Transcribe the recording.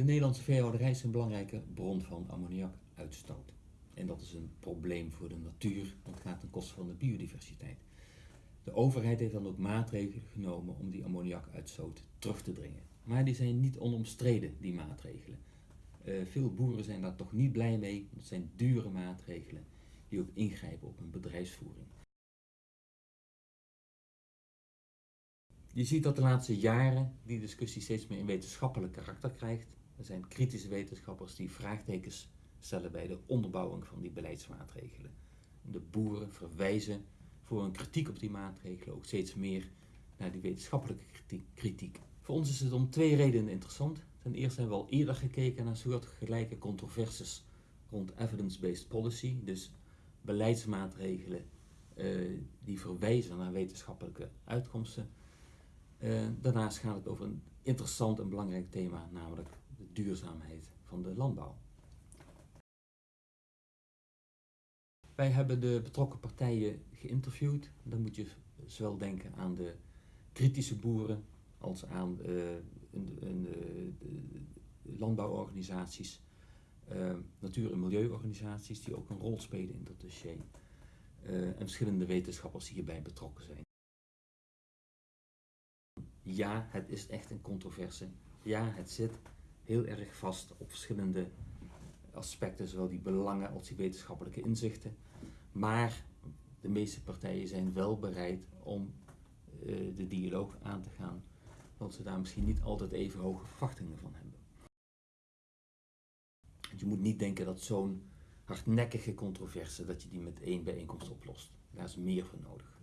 De Nederlandse veehouderij is een belangrijke bron van ammoniakuitstoot. En dat is een probleem voor de natuur, want het gaat ten koste van de biodiversiteit. De overheid heeft dan ook maatregelen genomen om die ammoniakuitstoot terug te dringen. Maar die zijn niet onomstreden, die maatregelen. Uh, veel boeren zijn daar toch niet blij mee, want het zijn dure maatregelen die ook ingrijpen op hun bedrijfsvoering. Je ziet dat de laatste jaren die discussie steeds meer een wetenschappelijk karakter krijgt. Er zijn kritische wetenschappers die vraagtekens stellen bij de onderbouwing van die beleidsmaatregelen. De boeren verwijzen voor een kritiek op die maatregelen ook steeds meer naar die wetenschappelijke kritiek. Voor ons is het om twee redenen interessant. Ten eerste hebben we al eerder gekeken naar soortgelijke controversies rond evidence-based policy, dus beleidsmaatregelen uh, die verwijzen naar wetenschappelijke uitkomsten. Uh, daarnaast gaat het over een interessant en belangrijk thema, namelijk duurzaamheid van de landbouw. Wij hebben de betrokken partijen geïnterviewd. Dan moet je zowel denken aan de kritische boeren als aan de, de landbouworganisaties, uh, natuur- en milieuorganisaties die ook een rol spelen in dat dossier. En verschillende wetenschappers die hierbij betrokken zijn. Ja, het is echt een controverse. Ja, het zit heel erg vast op verschillende aspecten, zowel die belangen als die wetenschappelijke inzichten. Maar de meeste partijen zijn wel bereid om uh, de dialoog aan te gaan, want ze daar misschien niet altijd even hoge verwachtingen van hebben. je moet niet denken dat zo'n hardnekkige controverse, dat je die met één bijeenkomst oplost. Daar is meer voor nodig.